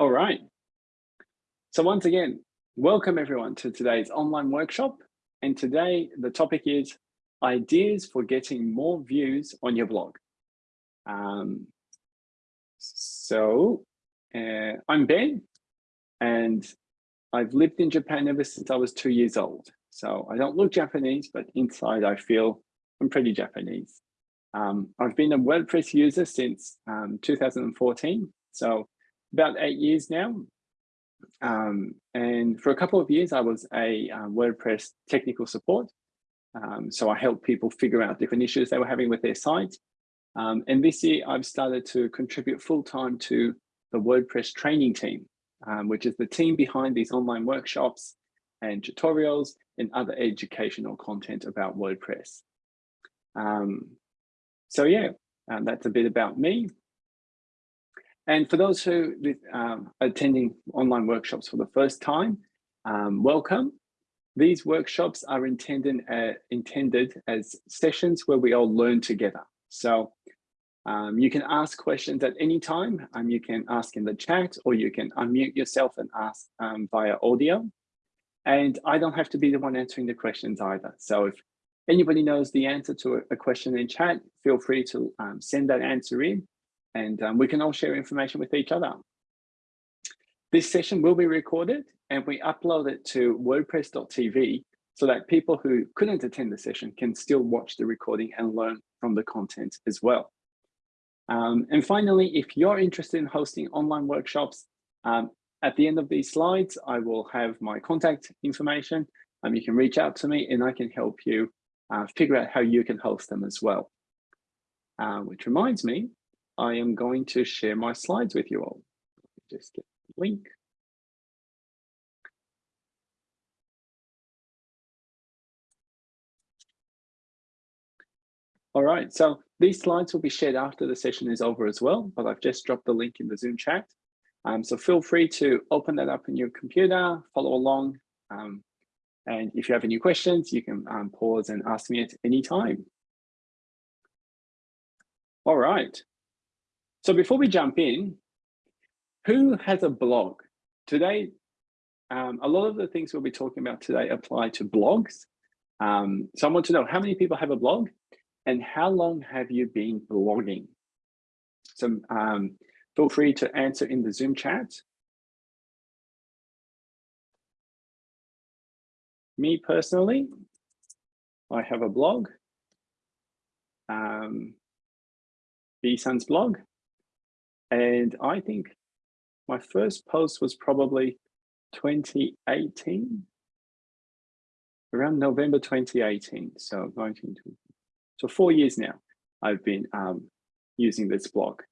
All right. So once again, welcome everyone to today's online workshop. And today the topic is ideas for getting more views on your blog. Um, so uh, I'm Ben and I've lived in Japan ever since I was two years old. So I don't look Japanese, but inside I feel I'm pretty Japanese. Um, I've been a WordPress user since um, 2014, so about eight years now. Um, and for a couple of years, I was a uh, WordPress technical support. Um, so I helped people figure out different issues they were having with their site. Um, and this year, I've started to contribute full time to the WordPress training team, um, which is the team behind these online workshops and tutorials and other educational content about WordPress. Um, so yeah, that's a bit about me. And for those who um, are attending online workshops for the first time, um, welcome. These workshops are intended, uh, intended as sessions where we all learn together. So um, you can ask questions at any time. Um, you can ask in the chat or you can unmute yourself and ask um, via audio. And I don't have to be the one answering the questions either. So if anybody knows the answer to a question in chat, feel free to um, send that answer in and um, we can all share information with each other. This session will be recorded and we upload it to wordpress.tv so that people who couldn't attend the session can still watch the recording and learn from the content as well. Um, and finally, if you're interested in hosting online workshops, um, at the end of these slides, I will have my contact information. Um, you can reach out to me and I can help you uh, figure out how you can host them as well. Uh, which reminds me, I am going to share my slides with you all. Just get the link. All right, so these slides will be shared after the session is over as well, but I've just dropped the link in the Zoom chat. Um, so feel free to open that up in your computer, follow along. Um, and if you have any questions, you can um, pause and ask me at any time. All right. So before we jump in, who has a blog? Today, um, a lot of the things we'll be talking about today apply to blogs. Um, so I want to know how many people have a blog and how long have you been blogging? So um, feel free to answer in the Zoom chat. Me personally, I have a blog, um, B-Sun's blog, and I think my first post was probably 2018, around November 2018, so 19, so four years now, I've been um, using this blog.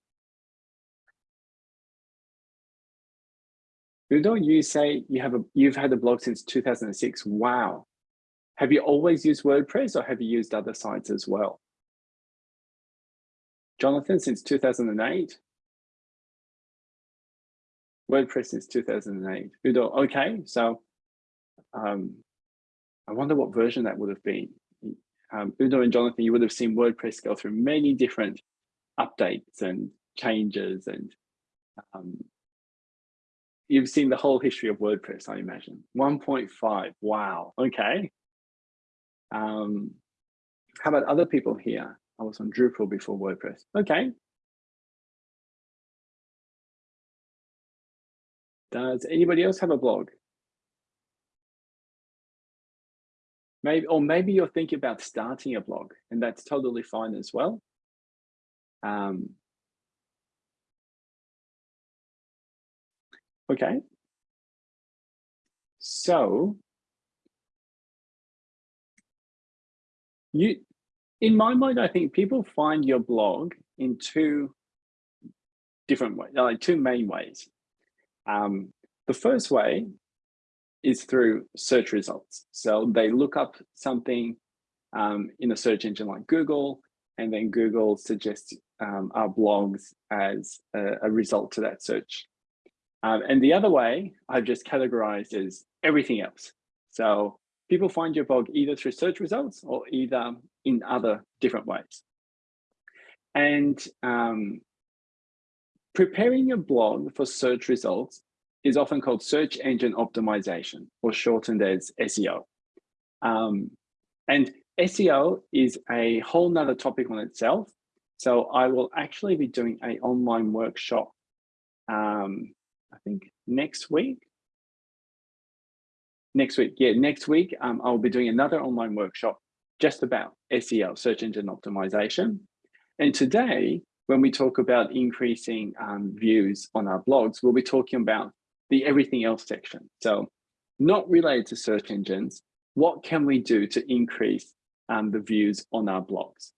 Udo, you say you have a you've had a blog since 2006. Wow. Have you always used WordPress or have you used other sites as well? Jonathan, since 2008. WordPress since 2008. Udo, okay, so um, I wonder what version that would have been um, Udo and Jonathan, you would have seen WordPress go through many different updates and changes and um, you've seen the whole history of WordPress, I imagine. 1.5, wow, okay. Um, how about other people here? I was on Drupal before WordPress. Okay. Does anybody else have a blog? Maybe, or maybe you're thinking about starting a blog and that's totally fine as well. Um, okay. So you, in my mind, I think people find your blog in two different ways, like two main ways. Um, the first way is through search results. So they look up something um, in a search engine like Google, and then Google suggests um, our blogs as a, a, result to that search. Um, and the other way I've just categorized as everything else. So people find your blog either through search results or either in other different ways. And um, preparing your blog for search results is often called search engine optimization or shortened as SEO. Um, and SEO is a whole nother topic on itself. So I will actually be doing a online workshop, um, I think next week. Next week, yeah, next week, um, I'll be doing another online workshop just about SEO, search engine optimization. And today, when we talk about increasing um, views on our blogs, we'll be talking about the everything else section. So not related to search engines, what can we do to increase um, the views on our blogs?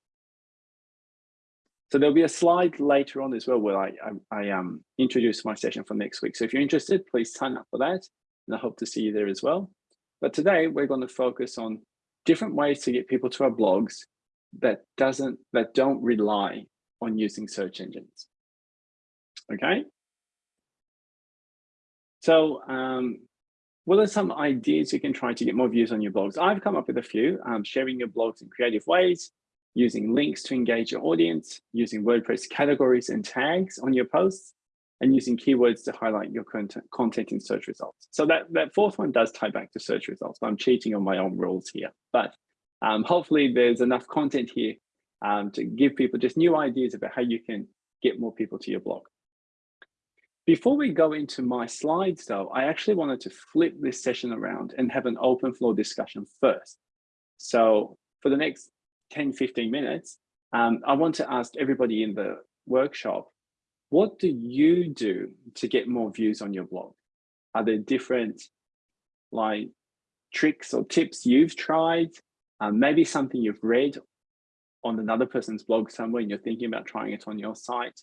So there'll be a slide later on as well where I, I, I um, introduce my session for next week. So if you're interested, please sign up for that. And I hope to see you there as well. But today we're going to focus on different ways to get people to our blogs that doesn't that don't rely on using search engines. Okay. So um, what are some ideas you can try to get more views on your blogs? I've come up with a few, um, sharing your blogs in creative ways, using links to engage your audience, using WordPress categories and tags on your posts, and using keywords to highlight your content, content in search results. So that, that fourth one does tie back to search results, I'm cheating on my own rules here. But um, hopefully there's enough content here um, to give people just new ideas about how you can get more people to your blog. Before we go into my slides though, I actually wanted to flip this session around and have an open floor discussion first. So for the next 10, 15 minutes, um, I want to ask everybody in the workshop, what do you do to get more views on your blog? Are there different like tricks or tips you've tried? Um, maybe something you've read on another person's blog somewhere and you're thinking about trying it on your site.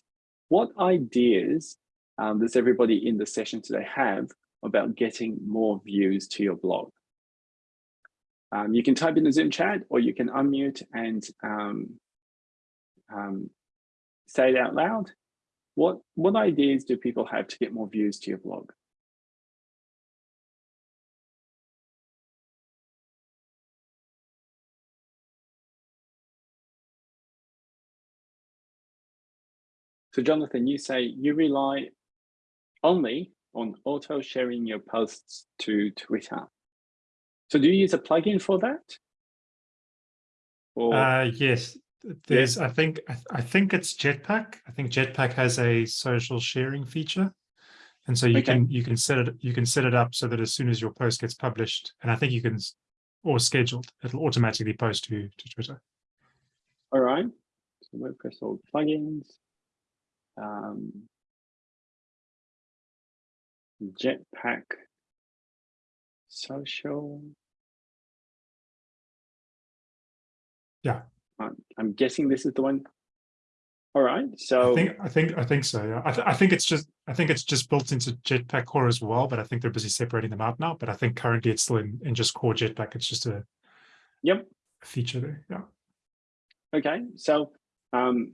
What ideas um, does everybody in the session today have about getting more views to your blog? Um, you can type in the Zoom chat or you can unmute and um, um, say it out loud. What, what ideas do people have to get more views to your blog? So Jonathan, you say you rely only on auto sharing your posts to Twitter. So do you use a plugin for that? Or... Uh, yes, there's, yes. I think, I, think it's Jetpack. I think Jetpack has a social sharing feature. And so you okay. can, you can set it, you can set it up so that as soon as your post gets published, and I think you can, or scheduled, it'll automatically post to, to Twitter. All right. So WordPress or plugins. Um, Jetpack social. Yeah. I'm, guessing this is the one. All right. So I think I think I think so. Yeah. I, th I think it's just I think it's just built into Jetpack Core as well, but I think they're busy separating them out now. But I think currently it's still in, in just core Jetpack. It's just a yep feature there. Yeah. Okay. So um,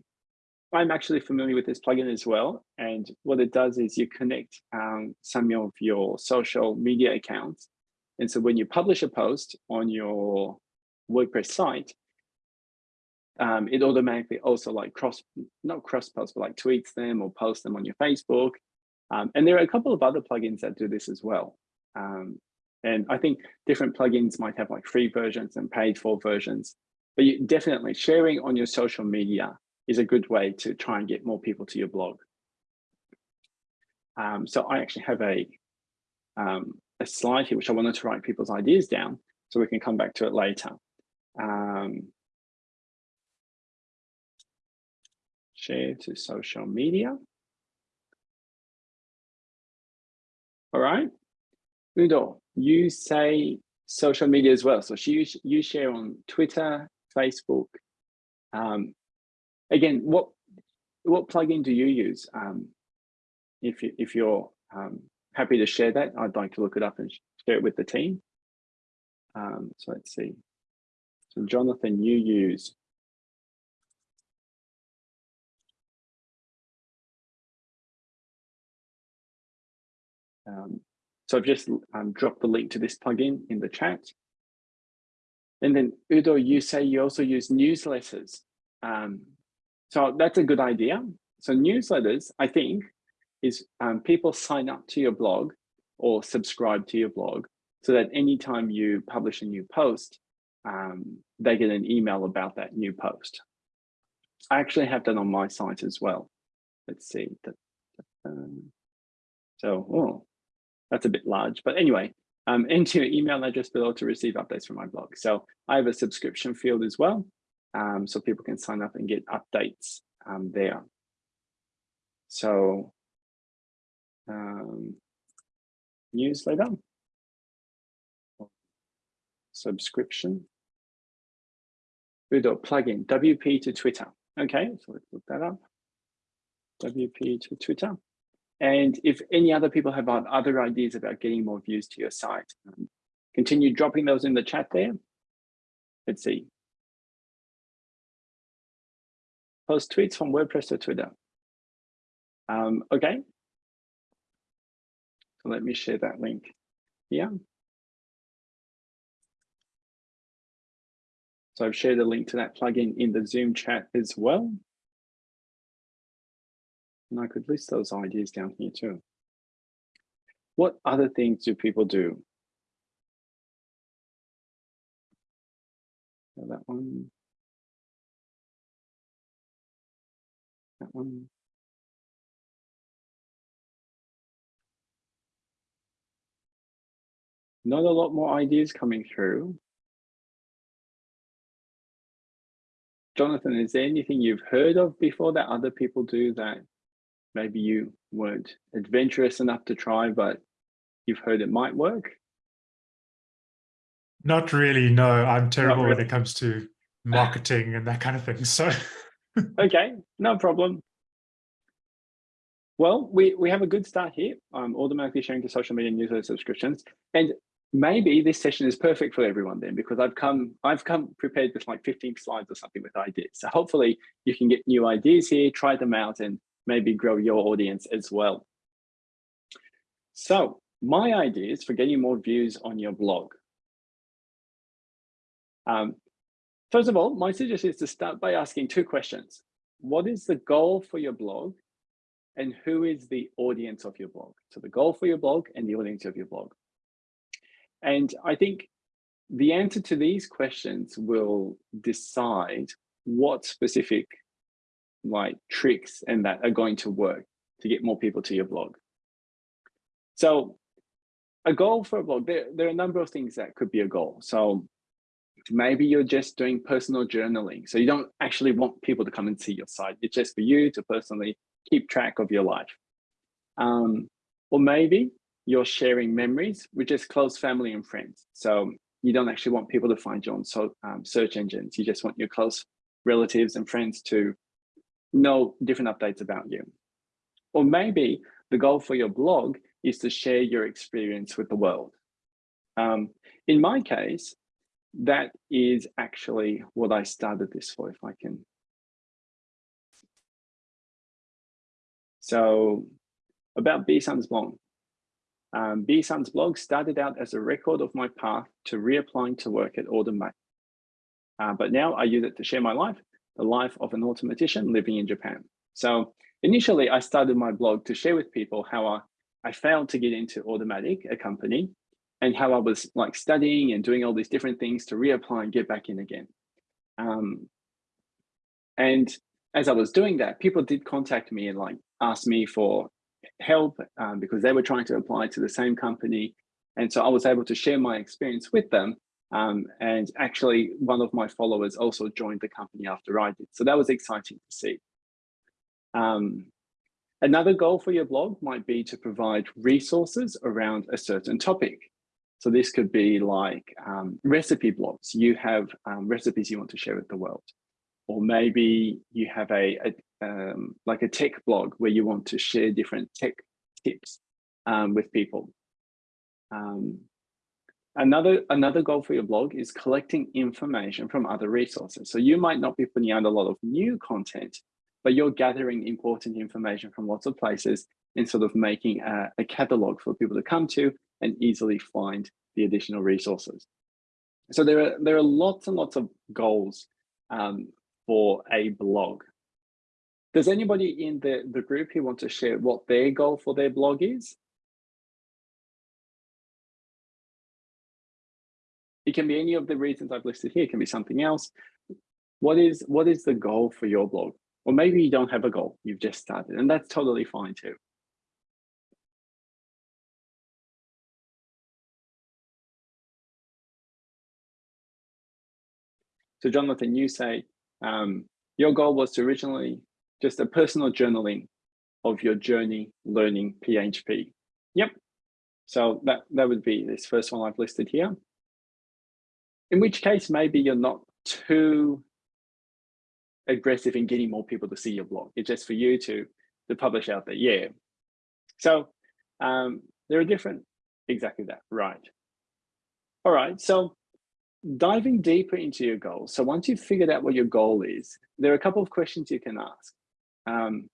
I'm actually familiar with this plugin as well. And what it does is you connect um, some of your social media accounts. And so when you publish a post on your WordPress site, um, it automatically also like cross, not cross post, but like tweets them or post them on your Facebook. Um, and there are a couple of other plugins that do this as well. Um, and I think different plugins might have like free versions and paid for versions, but you definitely sharing on your social media is a good way to try and get more people to your blog. Um, so I actually have a, um, a slide here, which I wanted to write people's ideas down so we can come back to it later. Um, share to social media. All right. Udo, you say social media as well. So you, you share on Twitter, Facebook, um, again, what what plugin do you use? Um, if you, if you're um, happy to share that, I'd like to look it up and share it with the team. Um, so let's see. So Jonathan, you use Um, so I've just um, dropped the link to this plugin in the chat. And then Udo, you say you also use newsletters. Um, so that's a good idea. So newsletters, I think, is um, people sign up to your blog or subscribe to your blog so that anytime you publish a new post, um, they get an email about that new post. I actually have that on my site as well. Let's see. Um, so, oh, that's a bit large, but anyway, um, enter your email address below to receive updates from my blog. So I have a subscription field as well, um, so people can sign up and get updates um, there. So um, newsletter, subscription, Udo plugin, WP to Twitter. Okay, so let's look that up. WP to Twitter. And if any other people have other ideas about getting more views to your site, um, continue dropping those in the chat there. Let's see. Post tweets from WordPress to Twitter. Um, okay. So let me share that link here. So I've shared a link to that plugin in the Zoom chat as well. And I could list those ideas down here too. What other things do people do? That one. That one. Not a lot more ideas coming through. Jonathan, is there anything you've heard of before that other people do that maybe you weren't adventurous enough to try, but you've heard it might work? Not really, no. I'm terrible really. when it comes to marketing and that kind of thing. So okay, no problem. Well, we, we have a good start here. I'm automatically sharing to social media newsletter subscriptions. And maybe this session is perfect for everyone then because I've come I've come prepared with like 15 slides or something with ideas. So hopefully you can get new ideas here, try them out and maybe grow your audience as well. So my ideas for getting more views on your blog. Um, first of all, my suggestion is to start by asking two questions. What is the goal for your blog? And who is the audience of your blog? So the goal for your blog and the audience of your blog. And I think the answer to these questions will decide what specific like tricks and that are going to work to get more people to your blog. So a goal for a blog, there, there are a number of things that could be a goal. So maybe you're just doing personal journaling. So you don't actually want people to come and see your site. It's just for you to personally keep track of your life. Um, or maybe you're sharing memories with just close family and friends. So you don't actually want people to find you on so, um, search engines. You just want your close relatives and friends to know different updates about you. Or maybe the goal for your blog is to share your experience with the world. Um, in my case, that is actually what I started this for, if I can. So about B Sun's blog. Um, B Sun's blog started out as a record of my path to reapplying to work at Automattic. Uh, but now I use it to share my life, the life of an Automattician living in Japan. So initially I started my blog to share with people how I, I failed to get into Automattic, a company, and how I was like studying and doing all these different things to reapply and get back in again. Um, and as I was doing that, people did contact me and like ask me for help um, because they were trying to apply to the same company. And so I was able to share my experience with them. Um, and actually, one of my followers also joined the company after I did. So that was exciting to see. Um, another goal for your blog might be to provide resources around a certain topic. So this could be like um, recipe blogs. You have um, recipes you want to share with the world. Or maybe you have a, a, um, like a tech blog where you want to share different tech tips um, with people. Um, another, another goal for your blog is collecting information from other resources. So you might not be putting out a lot of new content, but you're gathering important information from lots of places and sort of making a, a catalog for people to come to and easily find the additional resources. So there are, there are lots and lots of goals um, for a blog. Does anybody in the, the group who want to share what their goal for their blog is? It can be any of the reasons I've listed here, it can be something else. What is, what is the goal for your blog? Or maybe you don't have a goal, you've just started, and that's totally fine too. So Jonathan, you say um, your goal was to originally just a personal journaling of your journey learning PHP. Yep. So that, that would be this first one I've listed here. In which case, maybe you're not too aggressive in getting more people to see your blog. It's just for you to, to publish out there. Yeah. So um, there are different, exactly that, right. All right, so diving deeper into your goals. So once you've figured out what your goal is, there are a couple of questions you can ask. Um,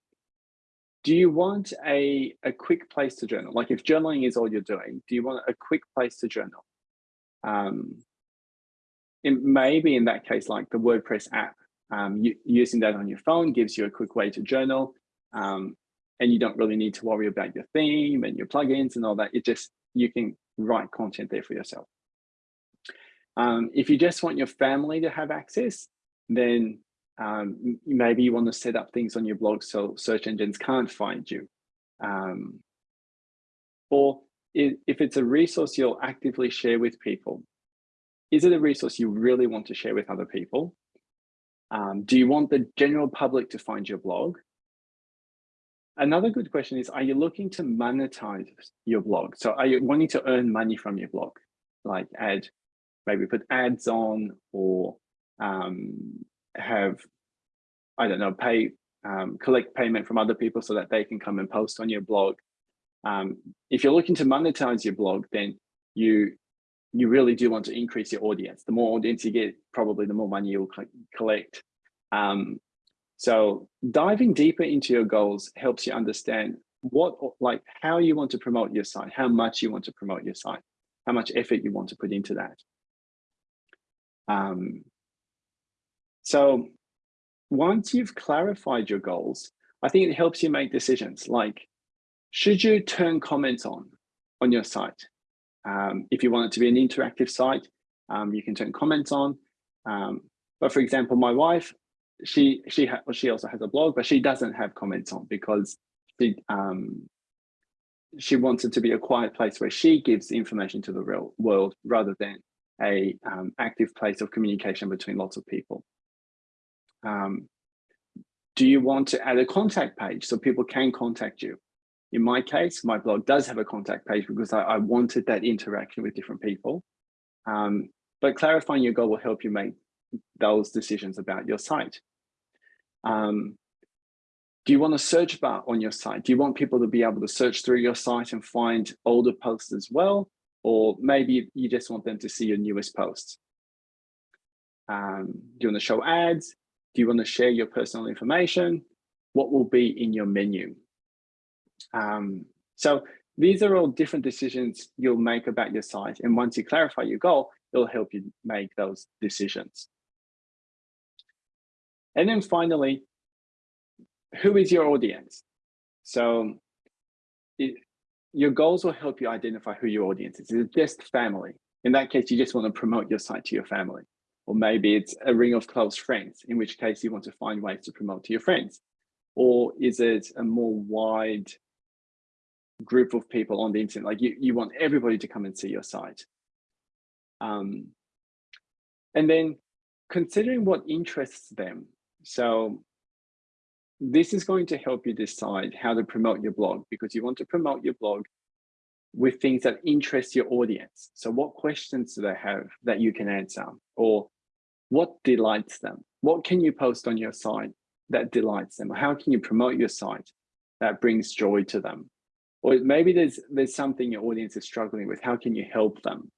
do you want a, a quick place to journal? Like if journaling is all you're doing, do you want a quick place to journal? Um, it may be in that case, like the WordPress app, um, you, using that on your phone gives you a quick way to journal. Um, and you don't really need to worry about your theme and your plugins and all that. It just, you can write content there for yourself. Um, if you just want your family to have access, then um, maybe you want to set up things on your blog so search engines can't find you. Um, or if it's a resource you'll actively share with people, is it a resource you really want to share with other people? Um, do you want the general public to find your blog? Another good question is, are you looking to monetize your blog? So are you wanting to earn money from your blog? Like add maybe put ads on or um, have, I don't know, pay, um, collect payment from other people so that they can come and post on your blog. Um, if you're looking to monetize your blog, then you you really do want to increase your audience. The more audience you get, probably the more money you'll collect. Um, so diving deeper into your goals helps you understand what, like how you want to promote your site, how much you want to promote your site, how much effort you want to put into that. Um, so once you've clarified your goals, I think it helps you make decisions like, should you turn comments on on your site? Um, if you want it to be an interactive site, um, you can turn comments on. Um, but for example, my wife, she she well, she also has a blog, but she doesn't have comments on because she um, she wants it to be a quiet place where she gives information to the real world rather than a um, active place of communication between lots of people. Um, do you want to add a contact page so people can contact you? In my case, my blog does have a contact page because I, I wanted that interaction with different people. Um, but clarifying your goal will help you make those decisions about your site. Um, do you want a search bar on your site? Do you want people to be able to search through your site and find older posts as well? Or maybe you just want them to see your newest posts. Um, do you want to show ads? Do you want to share your personal information? What will be in your menu? Um, so these are all different decisions you'll make about your site. And once you clarify your goal, it'll help you make those decisions. And then finally, who is your audience? So your goals will help you identify who your audience is. Is it just family? In that case, you just want to promote your site to your family. Or maybe it's a ring of close friends, in which case you want to find ways to promote to your friends. Or is it a more wide group of people on the internet? Like you, you want everybody to come and see your site. Um, and then considering what interests them. So this is going to help you decide how to promote your blog because you want to promote your blog with things that interest your audience. So what questions do they have that you can answer or what delights them? What can you post on your site that delights them? How can you promote your site that brings joy to them? Or maybe there's, there's something your audience is struggling with. How can you help them?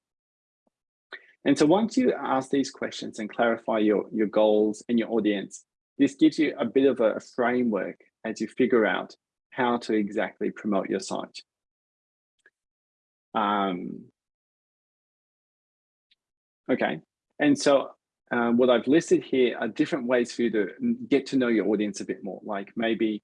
And so once you ask these questions and clarify your, your goals and your audience, this gives you a bit of a framework as you figure out how to exactly promote your site. Um, okay, and so um, what I've listed here are different ways for you to get to know your audience a bit more. Like maybe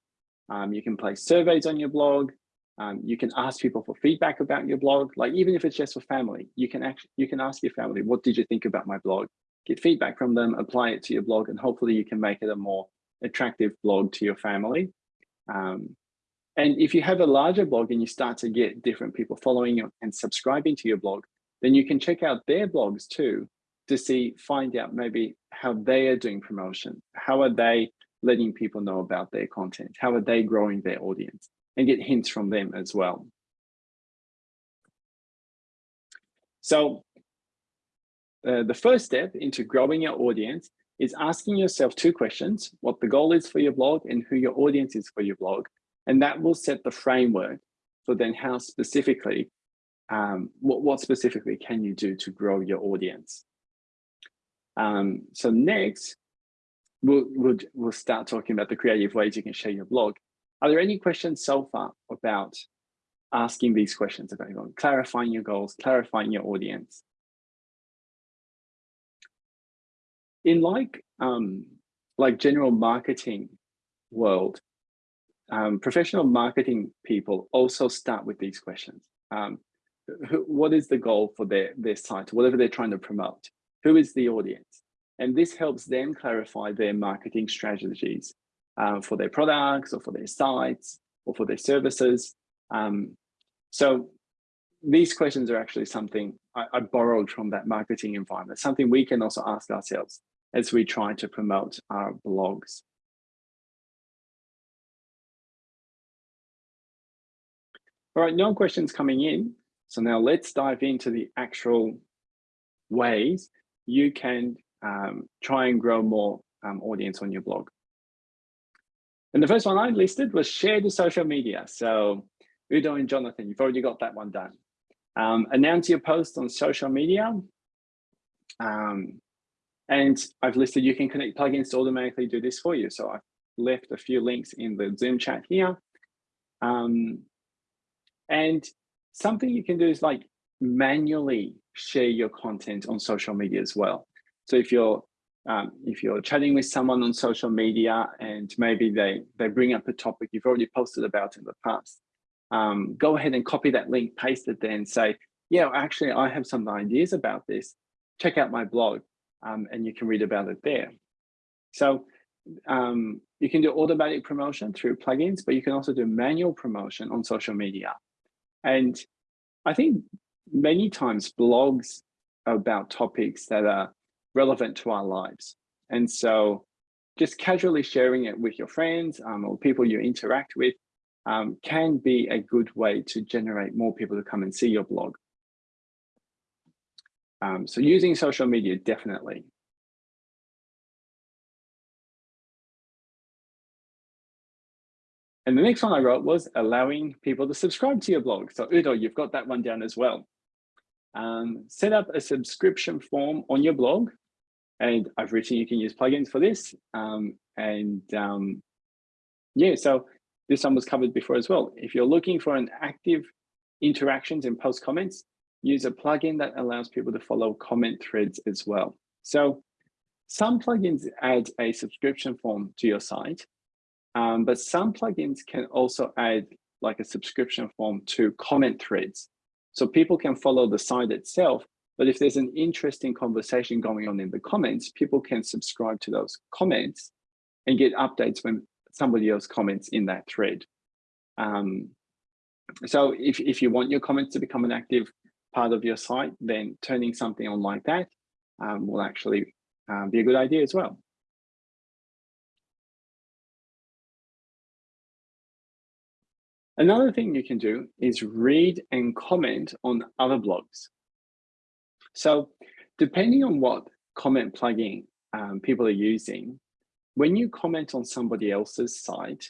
um, you can place surveys on your blog. Um, you can ask people for feedback about your blog. Like even if it's just for family, you can actually you can ask your family, what did you think about my blog? Get feedback from them, apply it to your blog, and hopefully you can make it a more attractive blog to your family. Um, and if you have a larger blog and you start to get different people following you and subscribing to your blog, then you can check out their blogs too to see, find out maybe how they are doing promotion. How are they letting people know about their content? How are they growing their audience? And get hints from them as well. So uh, the first step into growing your audience is asking yourself two questions, what the goal is for your blog and who your audience is for your blog. And that will set the framework for then how specifically, um, what, what specifically can you do to grow your audience? Um, so next, we'll, we'll, we'll start talking about the creative ways you can share your blog. Are there any questions so far about asking these questions about clarifying your goals, clarifying your audience? In like, um, like general marketing world, um, professional marketing people also start with these questions. Um, what is the goal for their, their site, whatever they're trying to promote? Who is the audience? And this helps them clarify their marketing strategies uh, for their products or for their sites or for their services. Um, so these questions are actually something I, I, borrowed from that marketing environment, something we can also ask ourselves as we try to promote our blogs. All right, no questions coming in. So now let's dive into the actual ways you can um, try and grow more um, audience on your blog. And the first one I listed was share to social media. So Udo and Jonathan, you've already got that one done. Um, announce your post on social media. Um, and I've listed you can connect plugins to automatically do this for you. So I've left a few links in the Zoom chat here. Um, and something you can do is like manually share your content on social media as well. So if you're um, if you're chatting with someone on social media and maybe they they bring up a topic you've already posted about in the past, um, go ahead and copy that link, paste it there and say, yeah, actually, I have some ideas about this. Check out my blog um, and you can read about it there. So um, you can do automatic promotion through plugins, but you can also do manual promotion on social media. And I think many times blogs about topics that are relevant to our lives. And so just casually sharing it with your friends um, or people you interact with um, can be a good way to generate more people to come and see your blog. Um, so using social media, definitely. And the next one I wrote was allowing people to subscribe to your blog. So Udo, you've got that one down as well. Um, set up a subscription form on your blog. And I've written you can use plugins for this. Um, and um, yeah, so this one was covered before as well. If you're looking for an active interactions and post comments, use a plugin that allows people to follow comment threads as well. So some plugins add a subscription form to your site, um, but some plugins can also add like a subscription form to comment threads. So people can follow the site itself, but if there's an interesting conversation going on in the comments, people can subscribe to those comments and get updates when somebody else comments in that thread. Um, so if, if you want your comments to become an active part of your site, then turning something on like that um, will actually um, be a good idea as well. Another thing you can do is read and comment on other blogs. So depending on what comment plugin um, people are using, when you comment on somebody else's site,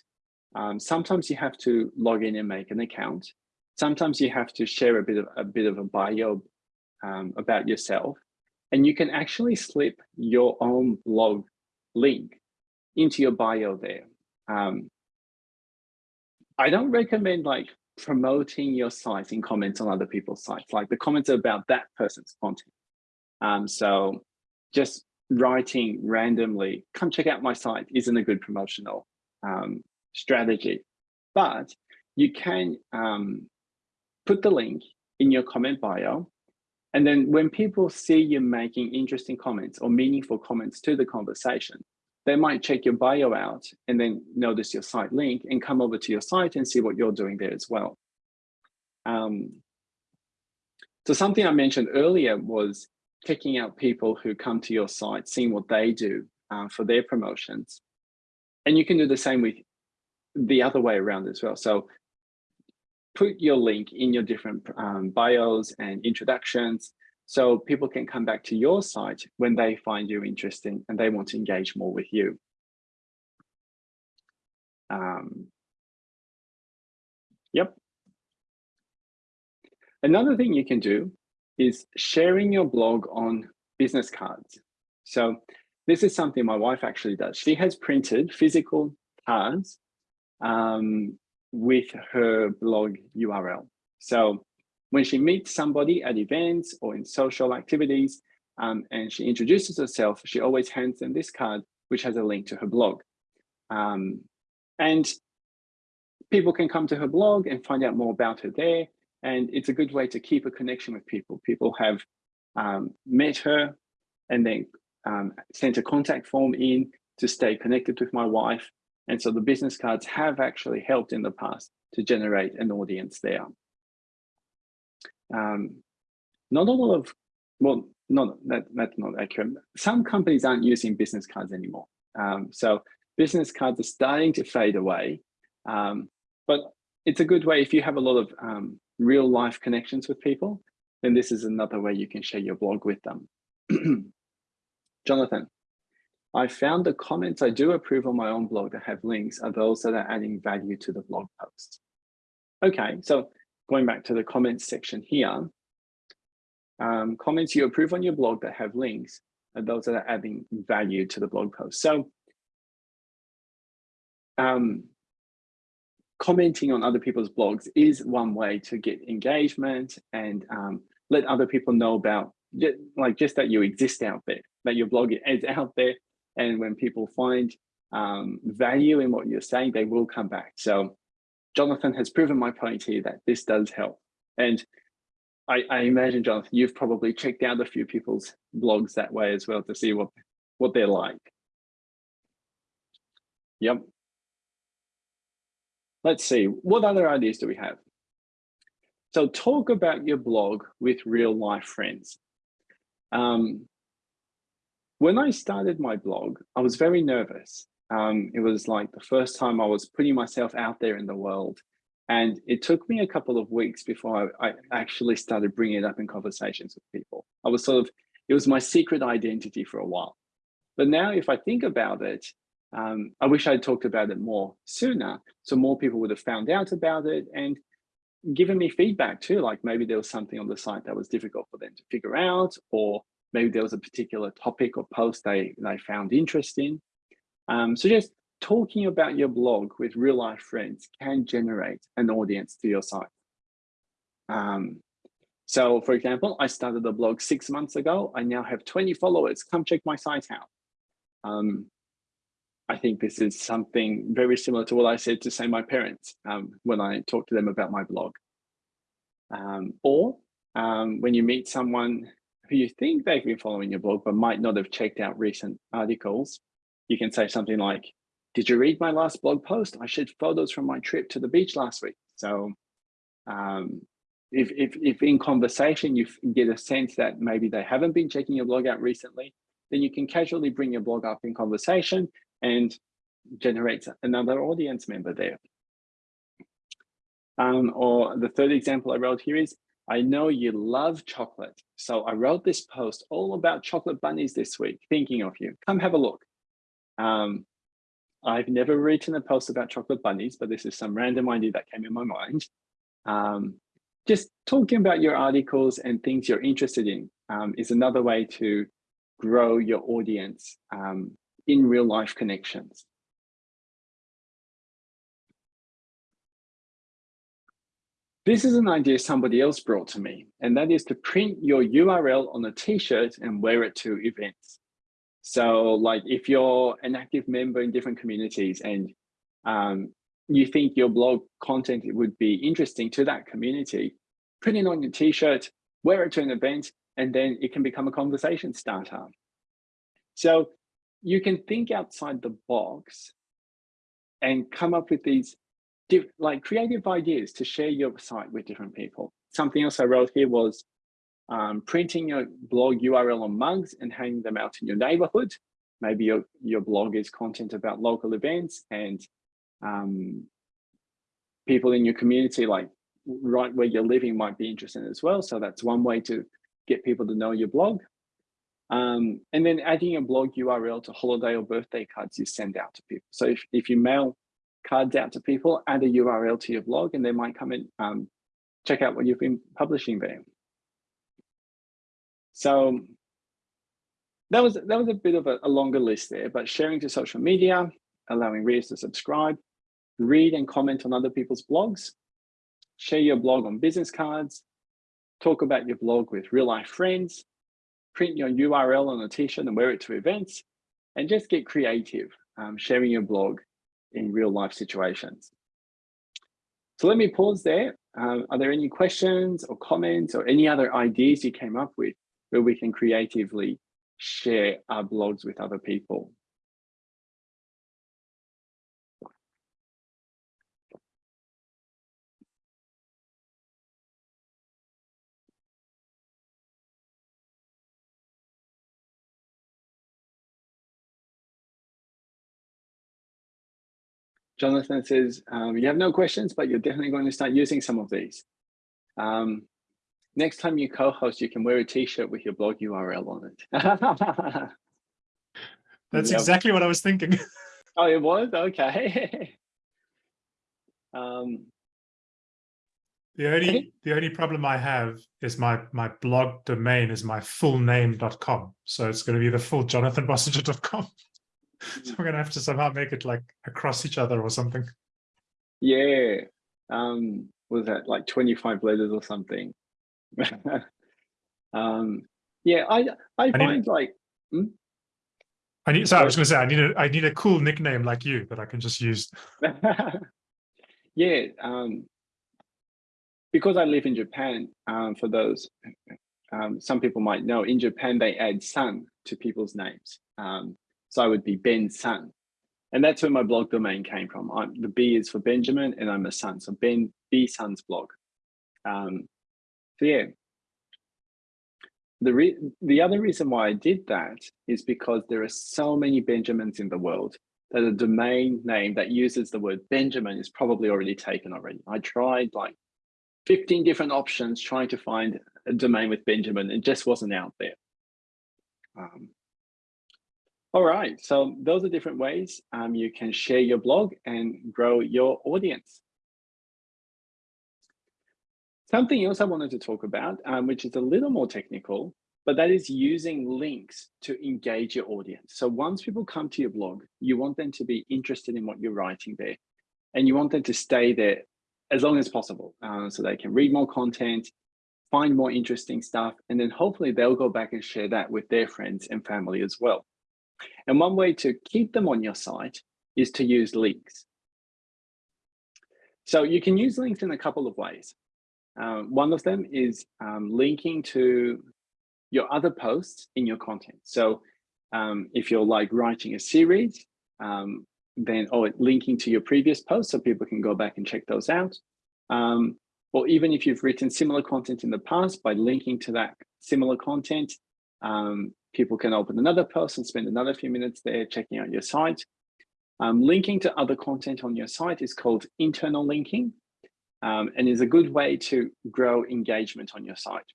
um, sometimes you have to log in and make an account. Sometimes you have to share a bit of a bit of a bio um, about yourself, and you can actually slip your own blog link into your bio there. Um, I don't recommend like promoting your site in comments on other people's sites. Like the comments are about that person's content. Um, so just writing randomly, come check out my site isn't a good promotional um, strategy. But you can um, put the link in your comment bio. And then when people see you making interesting comments or meaningful comments to the conversation, they might check your bio out and then notice your site link and come over to your site and see what you're doing there as well. Um, so something I mentioned earlier was checking out people who come to your site, seeing what they do uh, for their promotions. And you can do the same with the other way around as well. So put your link in your different um, bios and introductions so people can come back to your site when they find you interesting and they want to engage more with you. Um, yep. Another thing you can do is sharing your blog on business cards. So this is something my wife actually does. She has printed physical cards um, with her blog URL. So when she meets somebody at events or in social activities um, and she introduces herself, she always hands them this card, which has a link to her blog. Um, and people can come to her blog and find out more about her there. And it's a good way to keep a connection with people. People have um, met her and then um, sent a contact form in to stay connected with my wife. And so the business cards have actually helped in the past to generate an audience there. Um, not all of, well, not that, that's not accurate. Some companies aren't using business cards anymore. Um, so business cards are starting to fade away. Um, but it's a good way if you have a lot of um, real life connections with people, then this is another way you can share your blog with them. Jonathan, I found the comments I do approve on my own blog that have links are those that are adding value to the blog post. Okay, so going back to the comments section here, um, comments you approve on your blog that have links are those that are adding value to the blog post. So um, commenting on other people's blogs is one way to get engagement and um, let other people know about like just that you exist out there, that your blog is out there. And when people find um, value in what you're saying, they will come back. So Jonathan has proven my point here that this does help. And I, I imagine, Jonathan, you've probably checked out a few people's blogs that way as well to see what, what they're like. Yep. Let's see, what other ideas do we have? So talk about your blog with real life friends. Um, when I started my blog, I was very nervous. Um, it was like the first time I was putting myself out there in the world. And it took me a couple of weeks before I, I, actually started bringing it up in conversations with people. I was sort of, it was my secret identity for a while. But now if I think about it, um, I wish I'd talked about it more sooner, so more people would have found out about it and given me feedback too, like maybe there was something on the site that was difficult for them to figure out, or maybe there was a particular topic or post they, they found interesting. Um, so just talking about your blog with real life friends can generate an audience to your site. Um, so for example, I started a blog six months ago. I now have 20 followers. Come check my site out. Um, I think this is something very similar to what I said to say my parents um, when I talked to them about my blog. Um, or um, when you meet someone who you think they've been following your blog, but might not have checked out recent articles, you can say something like, did you read my last blog post? I shared photos from my trip to the beach last week. So um, if, if, if in conversation you get a sense that maybe they haven't been checking your blog out recently, then you can casually bring your blog up in conversation and generates another audience member there. Um, or the third example I wrote here is, I know you love chocolate. So I wrote this post all about chocolate bunnies this week, thinking of you. Come have a look. Um, I've never written a post about chocolate bunnies, but this is some random idea that came in my mind. Um, just talking about your articles and things you're interested in um, is another way to grow your audience um, in real life connections. This is an idea somebody else brought to me, and that is to print your URL on a t-shirt and wear it to events. So like if you're an active member in different communities and um, you think your blog content would be interesting to that community, print it on your t-shirt, wear it to an event, and then it can become a conversation starter. So you can think outside the box and come up with these like creative ideas to share your site with different people. Something else I wrote here was um, printing your blog URL on mugs and hanging them out in your neighborhood. Maybe your, your blog is content about local events and um, people in your community, like right where you're living might be interested as well. So that's one way to get people to know your blog. Um, and then adding a blog URL to holiday or birthday cards you send out to people. So if, if you mail cards out to people, add a URL to your blog and they might come and um, check out what you've been publishing there. So that was that was a bit of a, a longer list there, but sharing to social media, allowing readers to subscribe, read and comment on other people's blogs, share your blog on business cards, talk about your blog with real life friends, print your URL on a t-shirt and wear it to events, and just get creative, um, sharing your blog in real life situations. So let me pause there. Um, are there any questions or comments or any other ideas you came up with where we can creatively share our blogs with other people? Jonathan says, um, you have no questions, but you're definitely going to start using some of these. Um, next time you co-host, you can wear a t-shirt with your blog URL on it. That's yep. exactly what I was thinking. oh, it was? Okay. um, the only the only problem I have is my my blog domain is my full name.com. So it's going to be the full jonathanbossenger.com. so we're gonna have to somehow make it like across each other or something. Yeah. Um, was that like 25 letters or something? um, yeah, I I, I find like hmm? I need sorry, I was gonna say I need a I need a cool nickname like you that I can just use. yeah, um, because I live in Japan, um, for those um, some people might know, in Japan they add sun to people's names. Um, so I would be Ben Sun. And that's where my blog domain came from. I'm, the B is for Benjamin and I'm a son. So Ben B Sun's blog. Um, so yeah. The, the other reason why I did that is because there are so many Benjamins in the world that a domain name that uses the word Benjamin is probably already taken already. I tried like 15 different options trying to find a domain with Benjamin. It just wasn't out there. Um, all right, so those are different ways um, you can share your blog and grow your audience. Something else I wanted to talk about, um, which is a little more technical, but that is using links to engage your audience. So once people come to your blog, you want them to be interested in what you're writing there, and you want them to stay there as long as possible uh, so they can read more content, find more interesting stuff, and then hopefully they'll go back and share that with their friends and family as well. And one way to keep them on your site is to use links. So you can use links in a couple of ways. Um, one of them is um, linking to your other posts in your content. So um, if you're like writing a series, um, then or linking to your previous posts so people can go back and check those out. Um, or even if you've written similar content in the past by linking to that similar content, um, people can open another post and spend another few minutes there checking out your site. Um, linking to other content on your site is called internal linking um, and is a good way to grow engagement on your site.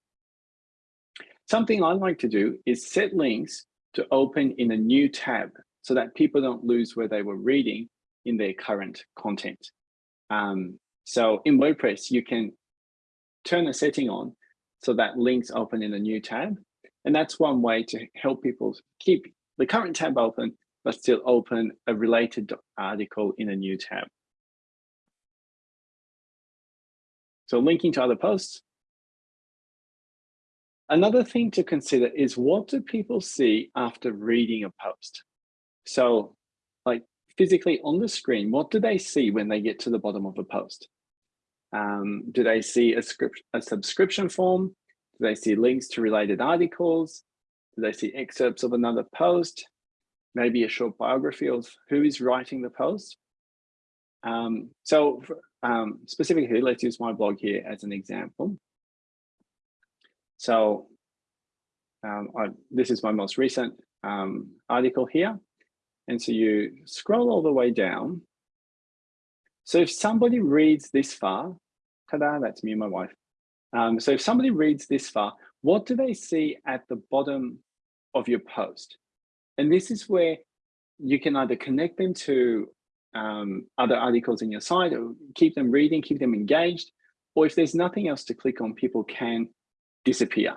Something I like to do is set links to open in a new tab so that people don't lose where they were reading in their current content. Um, so in WordPress, you can turn a setting on so that links open in a new tab and that's one way to help people keep the current tab open, but still open a related article in a new tab. So linking to other posts. Another thing to consider is what do people see after reading a post? So like physically on the screen, what do they see when they get to the bottom of a post? Um, do they see a, script, a subscription form? Do they see links to related articles? Do they see excerpts of another post? Maybe a short biography of who is writing the post? Um, so um, specifically, let's use my blog here as an example. So um, I, this is my most recent um, article here. And so you scroll all the way down. So if somebody reads this far, ta-da, that's me and my wife. Um, so if somebody reads this far, what do they see at the bottom of your post? And this is where you can either connect them to um, other articles in your site or keep them reading, keep them engaged, or if there's nothing else to click on, people can disappear.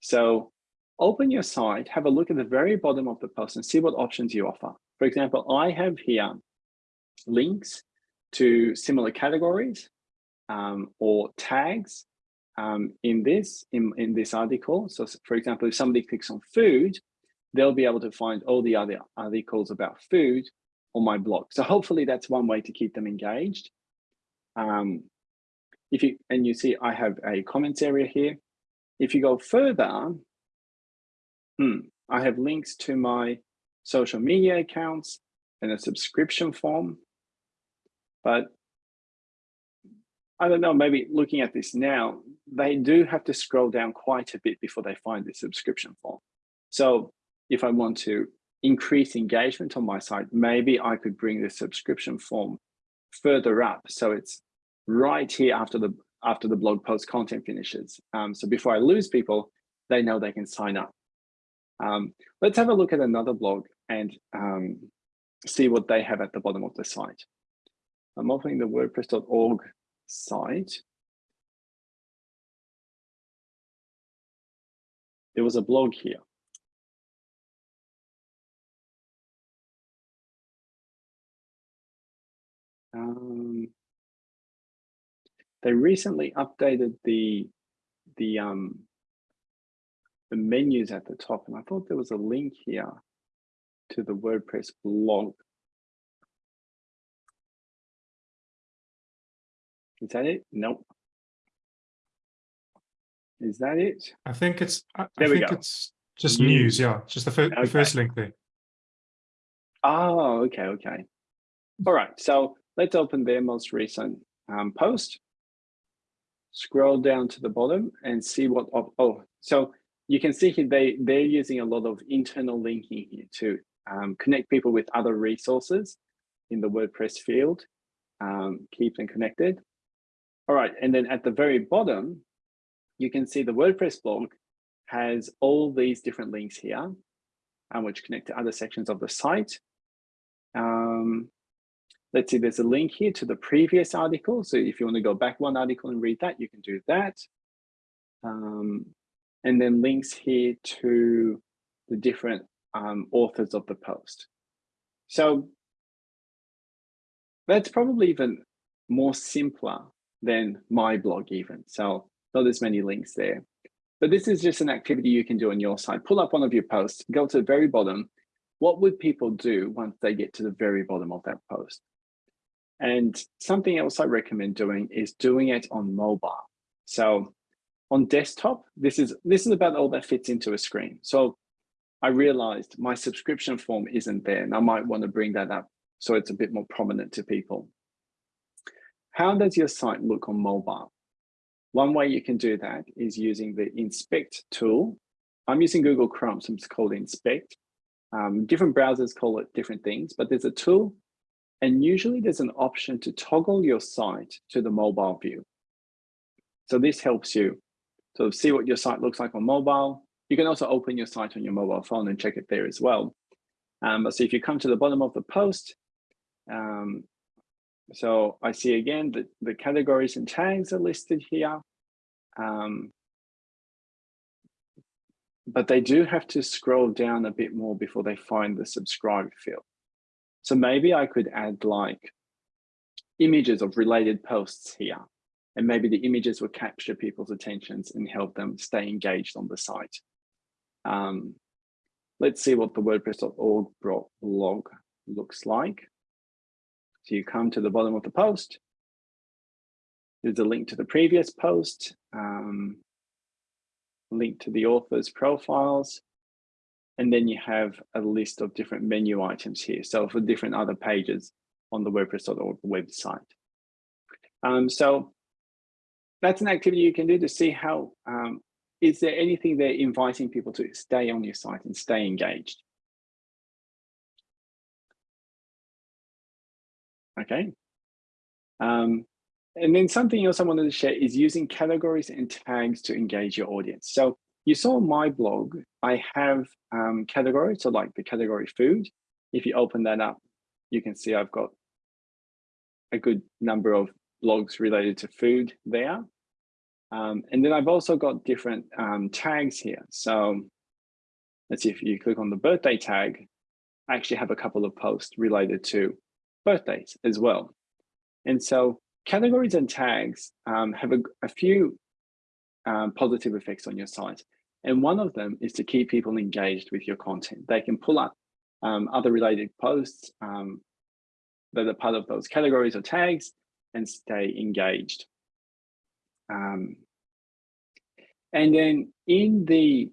So open your site, have a look at the very bottom of the post and see what options you offer. For example, I have here links to similar categories um, or tags um, in this in, in this article. So for example, if somebody clicks on food, they'll be able to find all the other articles about food on my blog. So hopefully that's one way to keep them engaged. Um, if you and you see I have a comments area here. If you go further, hmm, I have links to my social media accounts and a subscription form. But I don't know, maybe looking at this now, they do have to scroll down quite a bit before they find the subscription form. So if I want to increase engagement on my site, maybe I could bring the subscription form further up. So it's right here after the after the blog post content finishes. Um, so before I lose people, they know they can sign up. Um, let's have a look at another blog and um, see what they have at the bottom of the site. I'm opening the wordpress.org site. There was a blog here. Um, they recently updated the the um, the menus at the top, and I thought there was a link here to the WordPress blog. Is that it? Nope. Is that it? I think it's. I, there I we think go. it's just news. news. Yeah, just the, okay. the first link there. Oh, okay, okay. All right. So let's open their most recent um, post. Scroll down to the bottom and see what. Oh, oh, so you can see here they they're using a lot of internal linking here to um, connect people with other resources in the WordPress field, um, keep them connected. All right, and then at the very bottom, you can see the WordPress blog has all these different links here, um, which connect to other sections of the site. Um, let's see, there's a link here to the previous article. So if you want to go back one article and read that, you can do that. Um, and then links here to the different um, authors of the post. So that's probably even more simpler than my blog even. So not as many links there. But this is just an activity you can do on your site. Pull up one of your posts, go to the very bottom. What would people do once they get to the very bottom of that post? And something else I recommend doing is doing it on mobile. So on desktop, this is this is about all that fits into a screen. So I realized my subscription form isn't there and I might want to bring that up so it's a bit more prominent to people. How does your site look on mobile? One way you can do that is using the inspect tool. I'm using Google Chrome, so it's called inspect. Um, different browsers call it different things, but there's a tool and usually there's an option to toggle your site to the mobile view. So this helps you to see what your site looks like on mobile, you can also open your site on your mobile phone and check it there as well. Um, so if you come to the bottom of the post, um, so I see again that the categories and tags are listed here. Um, but they do have to scroll down a bit more before they find the subscribe field. So maybe I could add like images of related posts here. and maybe the images will capture people's attentions and help them stay engaged on the site. Um, let's see what the WordPress.org blog looks like. So you come to the bottom of the post. There's a link to the previous post, um, link to the author's profiles, and then you have a list of different menu items here. So for different other pages on the WordPress.org website. Um, so that's an activity you can do to see how, um, is there anything there inviting people to stay on your site and stay engaged? Okay. Um, and then something else I wanted to share is using categories and tags to engage your audience. So you saw my blog, I have um, categories, so like the category food. If you open that up, you can see I've got a good number of blogs related to food there. Um, and then I've also got different um, tags here. So let's see if you click on the birthday tag, I actually have a couple of posts related to birthdays as well. And so categories and tags um, have a, a few um, positive effects on your site. And one of them is to keep people engaged with your content. They can pull up um, other related posts um, that are part of those categories or tags and stay engaged. Um, and then in the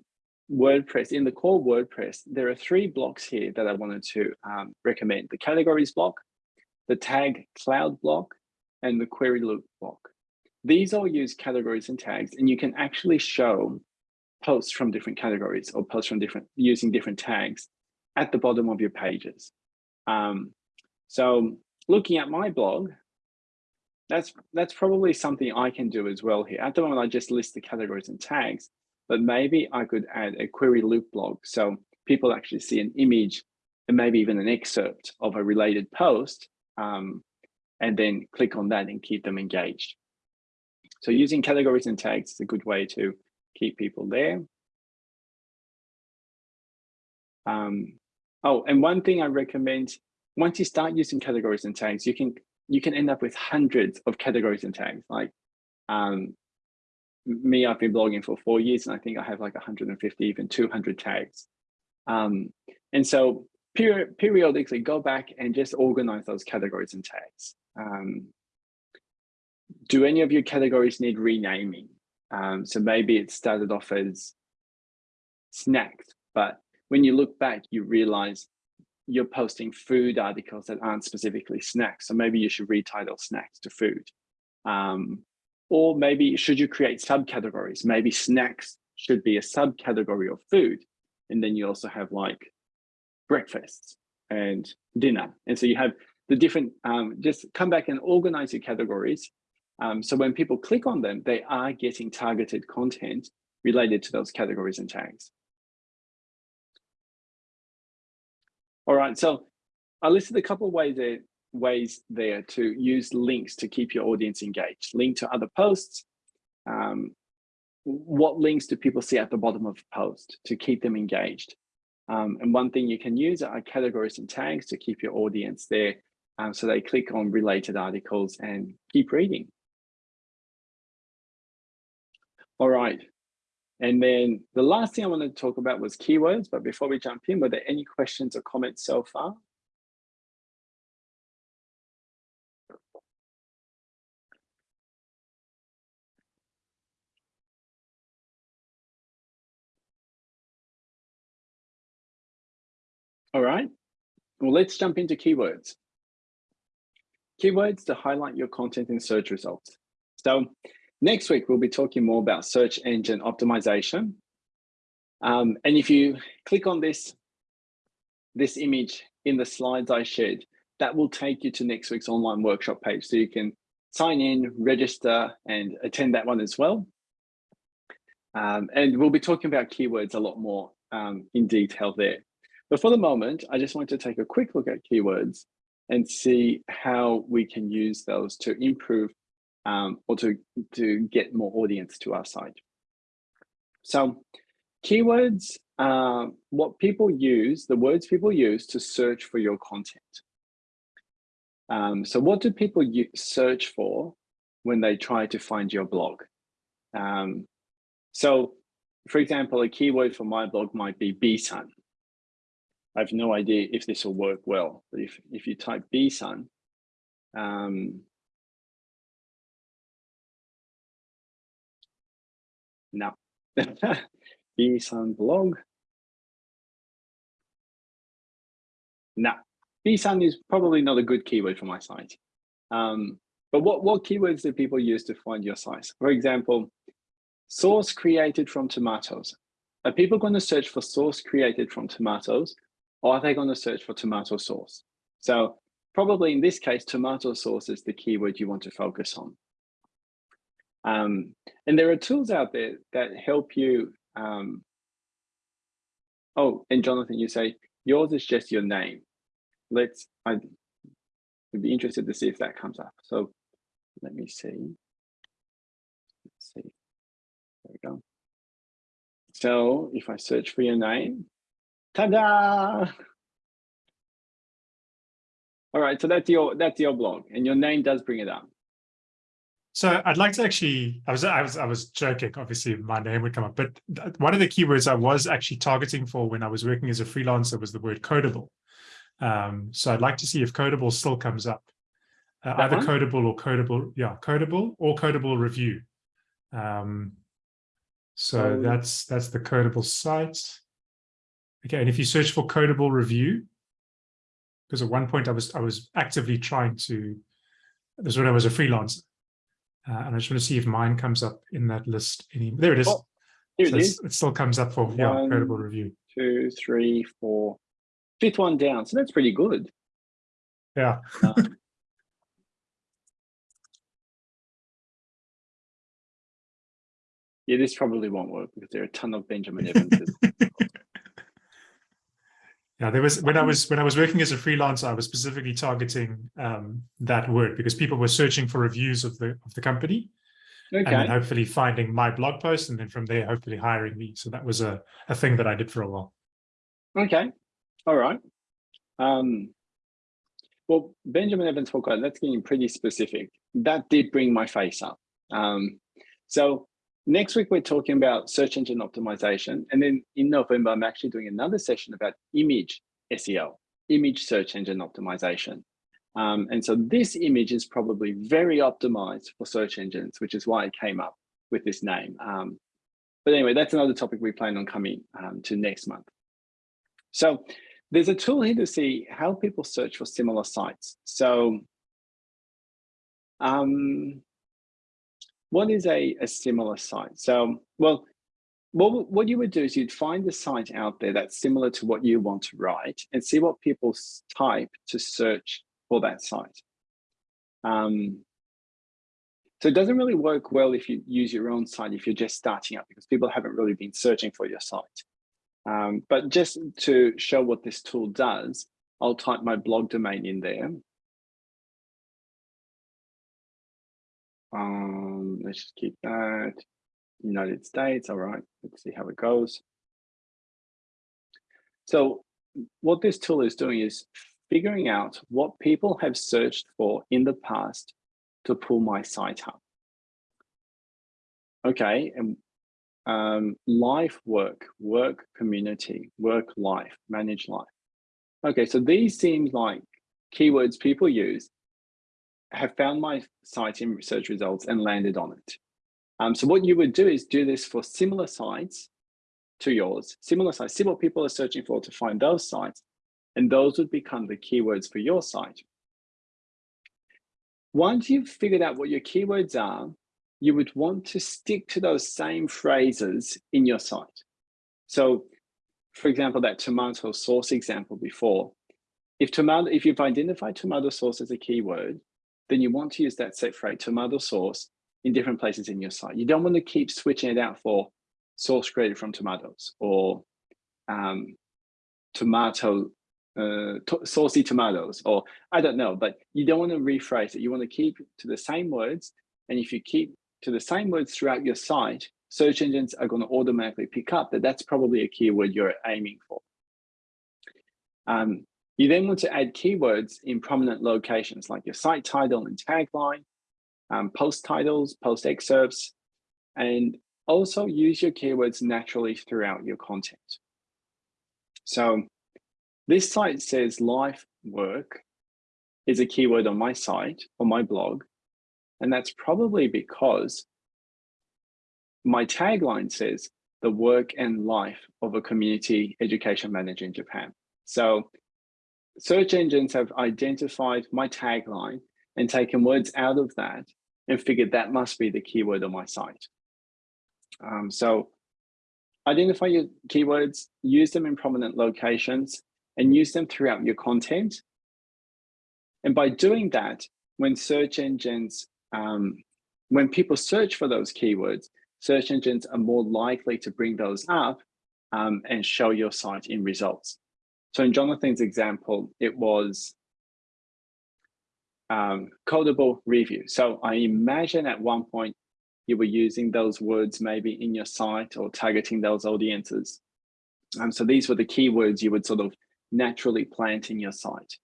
WordPress, in the core WordPress, there are three blocks here that I wanted to um, recommend. The categories block, the tag cloud block, and the query loop block. These all use categories and tags, and you can actually show posts from different categories or posts from different using different tags at the bottom of your pages. Um, so looking at my blog, that's that's probably something I can do as well here. At the moment, I just list the categories and tags, but maybe I could add a query loop blog so people actually see an image and maybe even an excerpt of a related post, um, and then click on that and keep them engaged. So using categories and tags is a good way to keep people there. Um, oh, and one thing I recommend, once you start using categories and tags, you can you can end up with hundreds of categories and tags. Like um, me, I've been blogging for four years, and I think I have like 150, even 200 tags. Um, and so peri periodically go back and just organize those categories and tags. Um, do any of your categories need renaming? Um, so maybe it started off as snacks, but when you look back, you realize you're posting food articles that aren't specifically snacks. So maybe you should retitle snacks to food. Um, or maybe should you create subcategories? Maybe snacks should be a subcategory of food. And then you also have like breakfast and dinner. And so you have the different, um, just come back and organize your categories. Um, so when people click on them, they are getting targeted content related to those categories and tags. All right, so I listed a couple of ways there, ways there to use links to keep your audience engaged. Link to other posts. Um, what links do people see at the bottom of a post to keep them engaged? Um, and one thing you can use are categories and tags to keep your audience there um, so they click on related articles and keep reading. All right, and then the last thing I wanted to talk about was keywords, but before we jump in, were there any questions or comments so far? All right, well, let's jump into keywords. Keywords to highlight your content in search results. So Next week, we'll be talking more about search engine optimization. Um, and if you click on this, this image in the slides I shared, that will take you to next week's online workshop page. So you can sign in, register, and attend that one as well. Um, and we'll be talking about keywords a lot more um, in detail there. But for the moment, I just want to take a quick look at keywords and see how we can use those to improve um, or to, to get more audience to our site. So keywords, uh, what people use, the words people use to search for your content. Um, so what do people search for when they try to find your blog. Um, so, for example, a keyword for my blog might be bsun. I have no idea if this will work well, but if, if you type bsun, um, no, bsun blog, no, bsun is probably not a good keyword for my site. Um, but what, what keywords do people use to find your site? For example, source created from tomatoes. Are people going to search for source created from tomatoes are they going to search for tomato sauce? So probably in this case, tomato sauce is the keyword you want to focus on. Um, and there are tools out there that help you. Um, oh, and Jonathan, you say yours is just your name. Let's, I would be interested to see if that comes up. So let me see. Let's see. There we go. So if I search for your name, ta-da! All right, so that's your that's your blog, and your name does bring it up. So I'd like to actually, I was I was I was joking. Obviously, my name would come up, but one of the keywords I was actually targeting for when I was working as a freelancer was the word Codeable. Um, so I'd like to see if Codeable still comes up uh, either one? Codeable or Codeable, yeah, Codeable or Codeable review. Um, so that's that's the Codeable site. Okay, and if you search for Codeable review, because at one point I was I was actively trying to. This when I was a freelancer, uh, and I just want to see if mine comes up in that list. Any there it is. Oh, here so it is. It still comes up for yeah Codeable review. Two, three, four, fifth one down. So that's pretty good. Yeah. Uh, Yeah, this probably won't work because there are a ton of Benjamin Evanses. Yeah, there was when I was when I was working as a freelancer, I was specifically targeting um, that word because people were searching for reviews of the of the company. Okay. And then hopefully finding my blog post and then from there hopefully hiring me. So that was a, a thing that I did for a while. Okay. All right. Um, well, Benjamin Evans Hawkeye, that's getting pretty specific. That did bring my face up. Um, so Next week, we're talking about search engine optimization. And then in November, I'm actually doing another session about image SEO, image search engine optimization. Um, and so this image is probably very optimized for search engines, which is why it came up with this name. Um, but anyway, that's another topic we plan on coming um, to next month. So there's a tool here to see how people search for similar sites. So um, what is a, a similar site? So, well, what, what you would do is you'd find a site out there that's similar to what you want to write and see what people type to search for that site. Um, so it doesn't really work well if you use your own site if you're just starting up because people haven't really been searching for your site. Um, but just to show what this tool does, I'll type my blog domain in there Um, let's just keep that. United States, all right, let's see how it goes. So what this tool is doing is figuring out what people have searched for in the past to pull my site up. Okay, and um, life, work, work, community, work, life, manage life. Okay, so these seem like keywords people use have found my site in search results and landed on it. Um, so what you would do is do this for similar sites to yours, similar sites, see what people are searching for to find those sites, and those would become the keywords for your site. Once you've figured out what your keywords are, you would want to stick to those same phrases in your site. So for example, that tomato sauce example before, if tomato, if you've identified tomato sauce as a keyword, then you want to use that set phrase tomato sauce in different places in your site. You don't want to keep switching it out for sauce created from tomatoes or um, tomato, uh, to saucy tomatoes, or I don't know, but you don't want to rephrase it. You want to keep to the same words. And if you keep to the same words throughout your site, search engines are going to automatically pick up that that's probably a keyword you're aiming for. Um, you then want to add keywords in prominent locations like your site title and tagline. um, post titles, post excerpts, and also use your keywords naturally throughout your content. So this site says life work is a keyword on my site or my blog. And that's probably because my tagline says the work and life of a community education manager in Japan. So search engines have identified my tagline and taken words out of that and figured that must be the keyword on my site. Um, so identify your keywords, use them in prominent locations, and use them throughout your content. And by doing that, when search engines, um, when people search for those keywords, search engines are more likely to bring those up um, and show your site in results. So in Jonathan's example, it was um, Codeable review. So I imagine at one point you were using those words maybe in your site or targeting those audiences. Um, so these were the keywords you would sort of naturally plant in your site.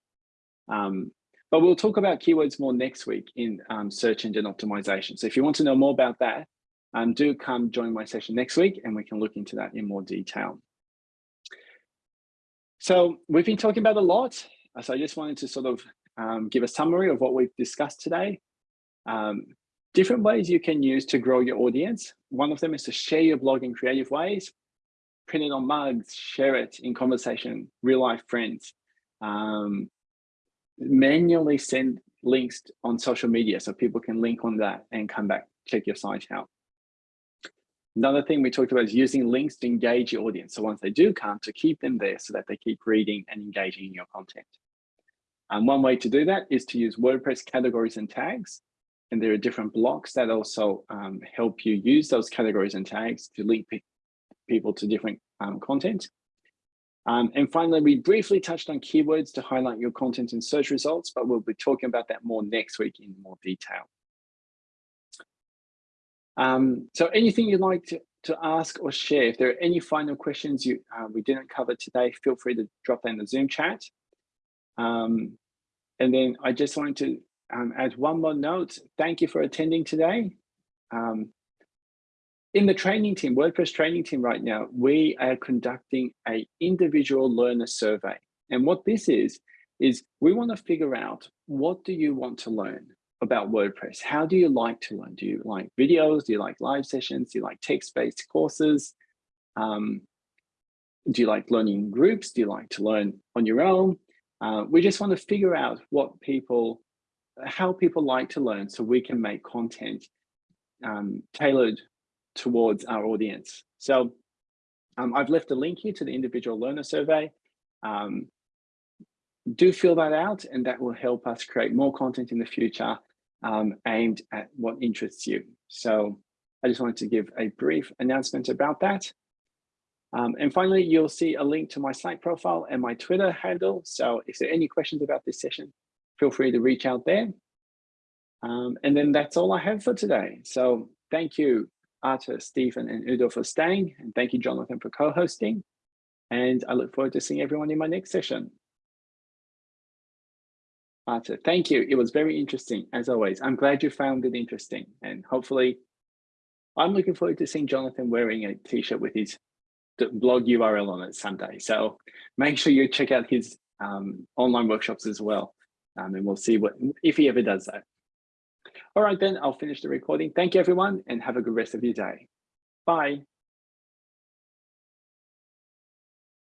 Um, but we'll talk about keywords more next week in um, search engine optimization. So if you want to know more about that, um, do come join my session next week and we can look into that in more detail. So we've been talking about a lot. So I just wanted to sort of um, give a summary of what we've discussed today. Um, different ways you can use to grow your audience. One of them is to share your blog in creative ways, print it on mugs, share it in conversation, real life friends, um, manually send links on social media so people can link on that and come back, check your site out. Another thing we talked about is using links to engage your audience. So once they do come, to keep them there so that they keep reading and engaging in your content. And one way to do that is to use WordPress categories and tags. And there are different blocks that also um, help you use those categories and tags to link pe people to different um, content. Um, and finally, we briefly touched on keywords to highlight your content in search results, but we'll be talking about that more next week in more detail. Um, so anything you'd like to, to ask or share, if there are any final questions you uh, we didn't cover today, feel free to drop that in the Zoom chat. Um, and then I just wanted to um, add one more note. Thank you for attending today. Um, in the training team, WordPress training team right now, we are conducting a individual learner survey. And what this is, is we want to figure out what do you want to learn about WordPress? How do you like to learn? Do you like videos? Do you like live sessions? Do you like text-based courses? Um, do you like learning in groups? Do you like to learn on your own? Uh, we just want to figure out what people, how people like to learn so we can make content um, tailored towards our audience. So um, I've left a link here to the individual learner survey. Um, do fill that out and that will help us create more content in the future um, aimed at what interests you. So I just wanted to give a brief announcement about that. Um, and finally, you'll see a link to my Slack profile and my Twitter handle. So if there are any questions about this session, feel free to reach out there. Um, and then that's all I have for today. So thank you, Arthur, Stephen, and Udo for staying. And thank you, Jonathan, for co-hosting. And I look forward to seeing everyone in my next session. Arthur, thank you. It was very interesting, as always. I'm glad you found it interesting. And hopefully, I'm looking forward to seeing Jonathan wearing a t-shirt with his blog URL on it someday. So make sure you check out his um, online workshops as well. Um, and we'll see what if he ever does that. All right, then I'll finish the recording. Thank you, everyone, and have a good rest of your day. Bye.